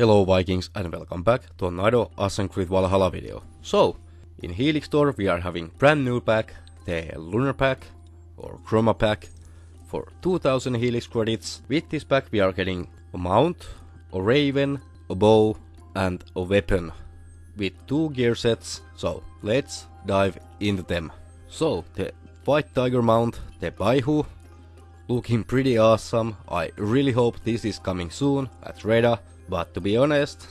Hello Vikings and welcome back to another Assassin's Creed Valhalla video. So, in Helix Store we are having brand new pack, the Lunar Pack or Chroma Pack for 2000 Helix credits. With this pack we are getting a mount, a raven, a bow and a weapon with two gear sets. So, let's dive into them. So, the White Tiger mount, the Baihu, looking pretty awesome. I really hope this is coming soon at Reda but to be honest,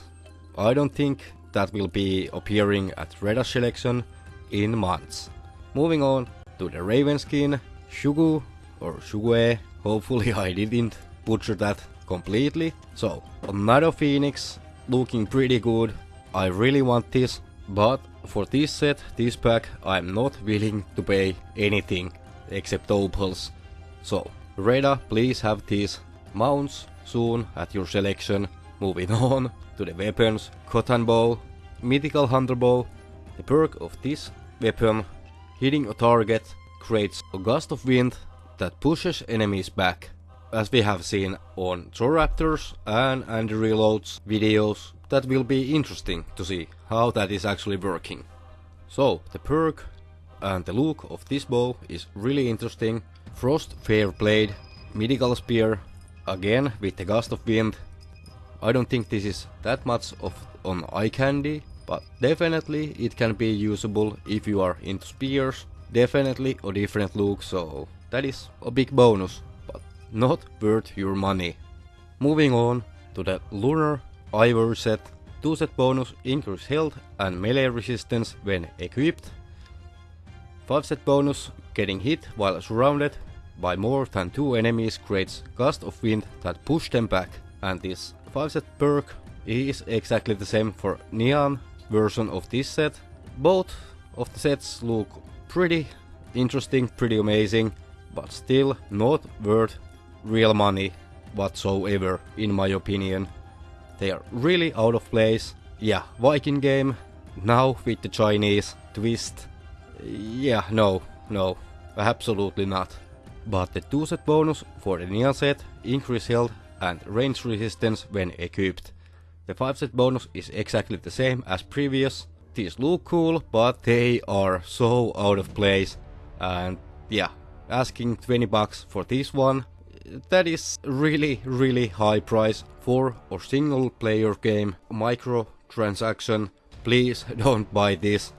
I don't think that will be appearing at Reda selection in months. Moving on to the Raven skin, Shugu or Shugue, hopefully I didn't butcher that completely. So, another Phoenix, looking pretty good. I really want this, but for this set, this pack, I'm not willing to pay anything except opals. So, Reda, please have these mounts soon at your selection Moving on to the weapons, Cotton Ball, Mythical Hunter Bow. The perk of this weapon, hitting a target, creates a gust of wind that pushes enemies back. As we have seen on Raptors and Andy Reloads videos, that will be interesting to see how that is actually working. So, the perk and the look of this bow is really interesting. Frost Fair Blade, Mythical Spear, again with the gust of wind I don't think this is that much of on eye candy, but definitely it can be usable if you are into spears. Definitely a different look, so that is a big bonus, but not worth your money. Moving on to the Lunar Ivory set. 2 set bonus increase health and melee resistance when equipped. 5 set bonus getting hit while surrounded by more than 2 enemies creates gust of wind that push them back and this 5 set perk is exactly the same for Neon version of this set. Both of the sets look pretty interesting, pretty amazing, but still not worth real money whatsoever in my opinion. They are really out of place. Yeah, Viking game, now with the Chinese twist. Yeah, no, no, absolutely not. But the 2 set bonus for the Neon set, increase health and range resistance when equipped. The 5 set bonus is exactly the same as previous. These look cool, but they are so out of place. And yeah, asking 20 bucks for this one, that is really really high price for a single player game, micro transaction. Please don't buy this.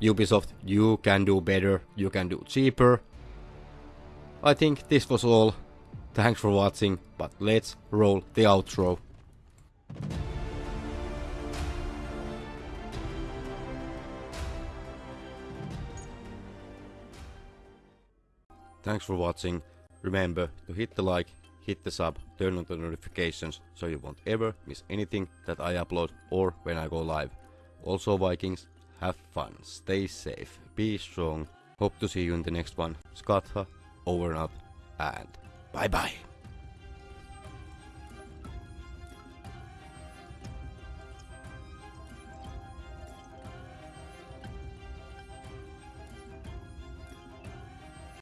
Ubisoft, you can do better, you can do cheaper. I think this was all. Thanks for watching, but let's roll the outro. Thanks for watching. Remember to hit the like, hit the sub, turn on the notifications so you won't ever miss anything that I upload or when I go live. Also Vikings, have fun, stay safe, be strong. Hope to see you in the next one. Skatha, over and out, and Bye bye.